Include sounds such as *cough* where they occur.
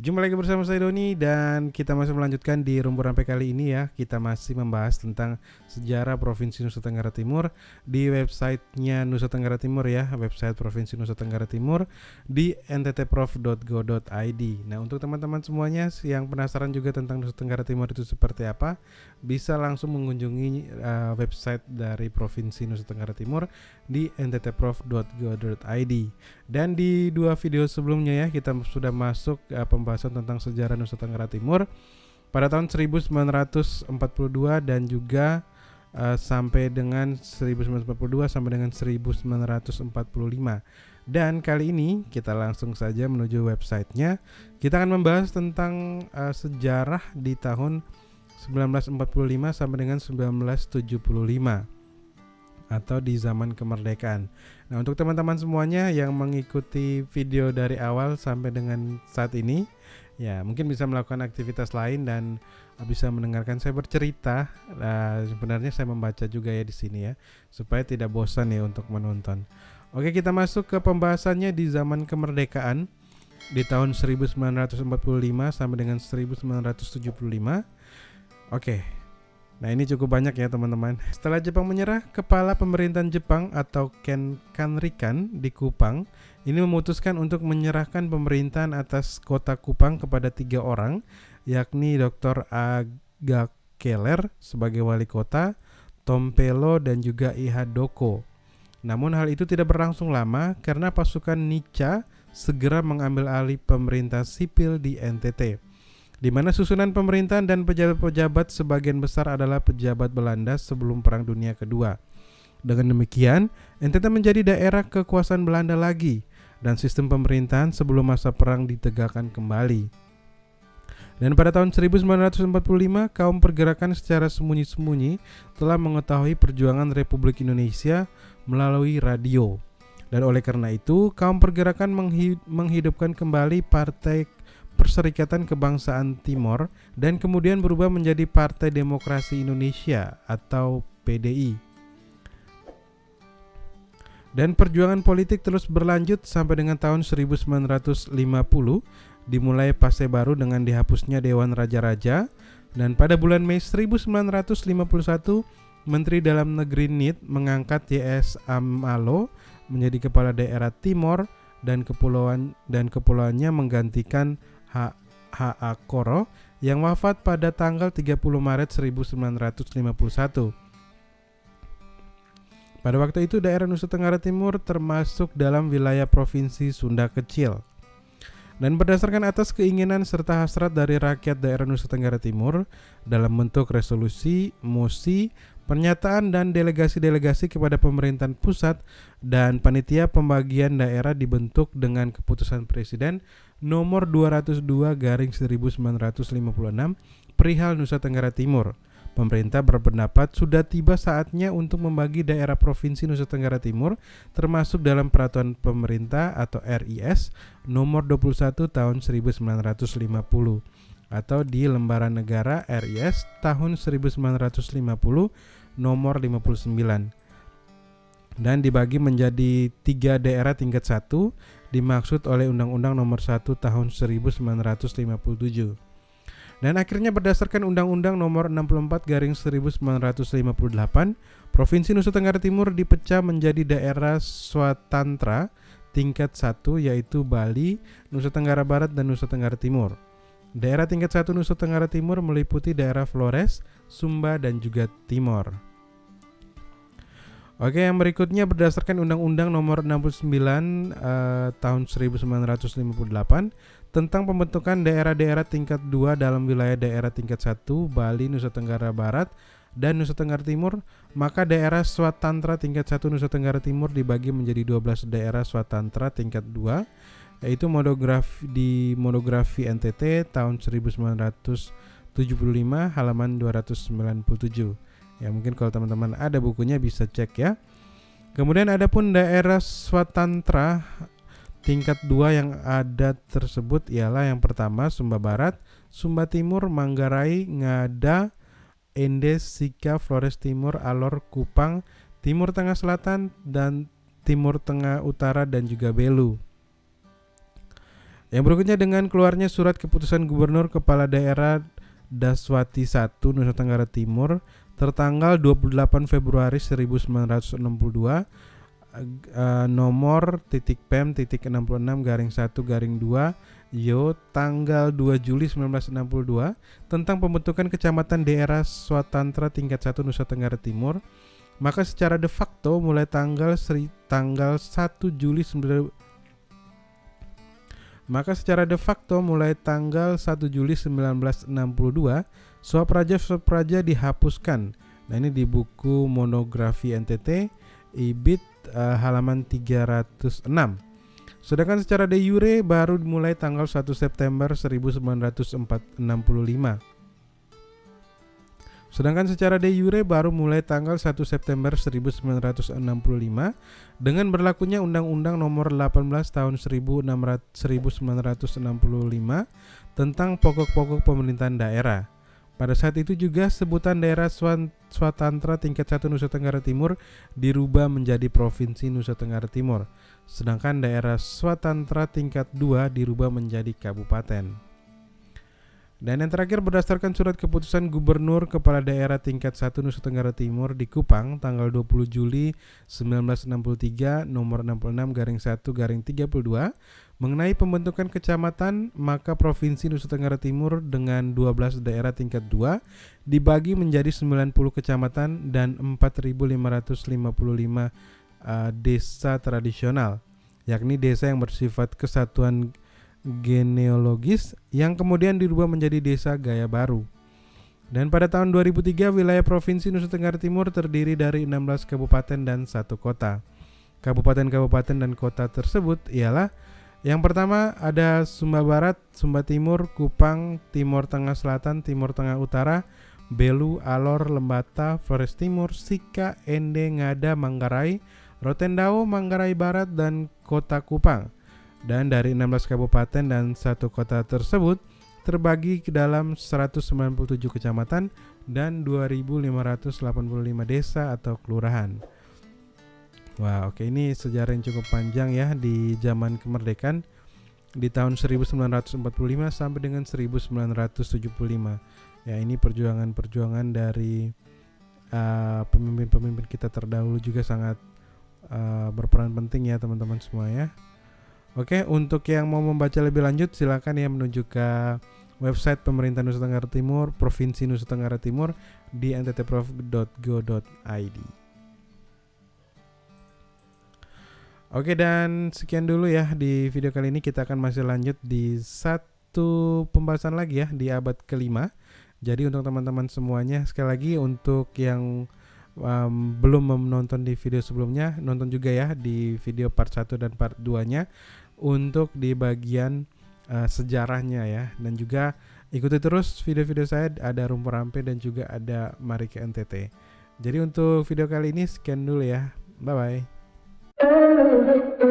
Jumpa lagi bersama saya Doni dan kita masih melanjutkan di Rumpur Rampai kali ini ya. Kita masih membahas tentang sejarah Provinsi Nusa Tenggara Timur Di websitenya Nusa Tenggara Timur ya Website Provinsi Nusa Tenggara Timur Di nttprof.go.id Nah untuk teman-teman semuanya yang penasaran juga tentang Nusa Tenggara Timur itu seperti apa Bisa langsung mengunjungi uh, website dari Provinsi Nusa Tenggara Timur Di nttprof.go.id Dan di dua video sebelumnya ya kita sudah masuk uh, pembahasan pembahasan tentang sejarah Nusa Tenggara Timur pada tahun 1942 dan juga uh, sampai dengan 1942 sampai dengan 1945. Dan kali ini kita langsung saja menuju websitenya. Kita akan membahas tentang uh, sejarah di tahun 1945 sampai dengan 1975 atau di zaman kemerdekaan. Nah, untuk teman-teman semuanya yang mengikuti video dari awal sampai dengan saat ini, ya mungkin bisa melakukan aktivitas lain dan bisa mendengarkan saya bercerita. Nah, sebenarnya saya membaca juga ya di sini ya, supaya tidak bosan ya untuk menonton. Oke, kita masuk ke pembahasannya di zaman kemerdekaan di tahun 1945 sampai dengan 1975. Oke, Nah ini cukup banyak ya teman-teman. *laughs* Setelah Jepang menyerah, kepala pemerintahan Jepang atau Ken Kanrikan di Kupang ini memutuskan untuk menyerahkan pemerintahan atas kota Kupang kepada tiga orang, yakni Dr. Aga Keller sebagai wali kota, Tompelo dan juga Ihadoko. Namun hal itu tidak berlangsung lama karena pasukan Nica segera mengambil alih pemerintah sipil di NTT di mana susunan pemerintahan dan pejabat-pejabat sebagian besar adalah pejabat Belanda sebelum Perang Dunia Kedua. Dengan demikian, NTT menjadi daerah kekuasaan Belanda lagi dan sistem pemerintahan sebelum masa perang ditegakkan kembali. Dan pada tahun 1945, kaum pergerakan secara sembunyi-sembunyi telah mengetahui perjuangan Republik Indonesia melalui radio. Dan oleh karena itu, kaum pergerakan menghidupkan kembali Partai Perserikatan Kebangsaan Timor dan kemudian berubah menjadi Partai Demokrasi Indonesia atau PDI. Dan perjuangan politik terus berlanjut sampai dengan tahun 1950 dimulai fase baru dengan dihapusnya Dewan Raja-Raja dan pada bulan Mei 1951 Menteri Dalam Negeri NIT mengangkat YS Amalo menjadi kepala daerah Timor dan kepulauan dan kepulauannya menggantikan H.A. Koro yang wafat pada tanggal 30 Maret 1951. Pada waktu itu daerah Nusa Tenggara Timur termasuk dalam wilayah Provinsi Sunda Kecil. Dan berdasarkan atas keinginan serta hasrat dari rakyat daerah Nusa Tenggara Timur dalam bentuk resolusi, mosi, pernyataan dan delegasi-delegasi kepada pemerintahan pusat dan panitia pembagian daerah dibentuk dengan keputusan presiden nomor 202 garing 1956 perihal Nusa Tenggara Timur. Pemerintah berpendapat sudah tiba saatnya untuk membagi daerah Provinsi Nusa Tenggara Timur termasuk dalam peraturan pemerintah atau RIS nomor 21 tahun 1950 atau di lembaran negara RIS tahun 1950 nomor 59 dan dibagi menjadi tiga daerah tingkat satu dimaksud oleh Undang-Undang Nomor 1 Tahun 1957. Dan akhirnya berdasarkan Undang-Undang Nomor 64 Garing 1958, Provinsi Nusa Tenggara Timur dipecah menjadi daerah swatantra tingkat 1 yaitu Bali, Nusa Tenggara Barat dan Nusa Tenggara Timur. Daerah tingkat 1 Nusa Tenggara Timur meliputi daerah Flores, Sumba dan juga Timor. Oke, yang berikutnya berdasarkan Undang-Undang Nomor 69 uh, Tahun 1958 tentang pembentukan daerah-daerah tingkat 2 dalam wilayah daerah tingkat 1 Bali, Nusa Tenggara Barat dan Nusa Tenggara Timur, maka daerah Swatantra tingkat 1 Nusa Tenggara Timur dibagi menjadi 12 daerah Swatantra tingkat 2 yaitu monografi di monografi NTT tahun 1975 halaman 297. Ya mungkin kalau teman-teman ada bukunya bisa cek ya. Kemudian ada pun daerah Swatantra tingkat dua yang ada tersebut ialah yang pertama Sumba Barat, Sumba Timur, Manggarai, Ngada, Endes, Sika, Flores Timur, Alor, Kupang, Timur Tengah Selatan dan Timur Tengah Utara dan juga Belu. Yang berikutnya dengan keluarnya surat keputusan Gubernur Kepala Daerah Daswati 1 Nusa Tenggara Timur tertanggal 28 Februari 1962 uh, nomor titik pem titik 66 garing 1 garing 2 yo tanggal 2 Juli 1962 tentang pembentukan kecamatan daerah swatantra tingkat 1 Nusa Tenggara Timur. Maka secara de facto mulai tanggal seri, tanggal 1 Juli maka secara de facto mulai tanggal 1 Juli 1962 Swapraja-Swapraja dihapuskan. Nah ini di buku monografi NTT IBIT uh, halaman 306. Sedangkan secara de jure baru mulai tanggal 1 September 1965. Sedangkan secara de jure baru mulai tanggal 1 September 1965 dengan berlakunya Undang-Undang Nomor 18 Tahun 1965 tentang pokok-pokok pemerintahan daerah. Pada saat itu juga sebutan daerah Swatantra tingkat 1 Nusa Tenggara Timur dirubah menjadi Provinsi Nusa Tenggara Timur. Sedangkan daerah Swatantra tingkat 2 dirubah menjadi kabupaten. Dan yang terakhir berdasarkan surat keputusan Gubernur Kepala Daerah tingkat 1 Nusa Tenggara Timur di Kupang tanggal 20 Juli 1963 nomor 66 garing 1 garing 32 mengenai pembentukan kecamatan maka Provinsi Nusa Tenggara Timur dengan 12 daerah tingkat 2 dibagi menjadi 90 kecamatan dan 4555 uh, desa tradisional yakni desa yang bersifat kesatuan genealogis yang kemudian dirubah menjadi desa gaya baru. Dan pada tahun 2003 wilayah Provinsi Nusa Tenggara Timur terdiri dari 16 kabupaten dan satu kota. Kabupaten-kabupaten dan kota tersebut ialah yang pertama ada Sumba Barat, Sumba Timur, Kupang, Timur Tengah Selatan, Timur Tengah Utara, Belu, Alor, Lembata, Flores Timur, Sika, Ende, Ngada, Manggarai, Rotendao, Manggarai Barat, dan Kota Kupang dan dari 16 kabupaten dan satu kota tersebut terbagi ke dalam 197 kecamatan dan 2585 desa atau kelurahan. Wah, oke ini sejarah yang cukup panjang ya di zaman kemerdekaan di tahun 1945 sampai dengan 1975. Ya, ini perjuangan-perjuangan dari uh, pemimpin-pemimpin uh, kita terdahulu juga sangat uh, berperan penting ya teman-teman semua ya. Oke, untuk yang mau membaca lebih lanjut silakan ya menuju ke website pemerintah Nusa Tenggara Timur, Provinsi Nusa Tenggara Timur di nttprof.go.id. Oke dan sekian dulu ya di video kali ini kita akan masih lanjut di satu pembahasan lagi ya di abad kelima. Jadi untuk teman-teman semuanya sekali lagi untuk yang um, belum menonton di video sebelumnya nonton juga ya di video part 1 dan part 2 nya untuk di bagian uh, sejarahnya ya. Dan juga ikuti terus video-video saya ada rumpur rampe dan juga ada mari ke NTT jadi untuk video kali ini sekian dulu ya. Bye bye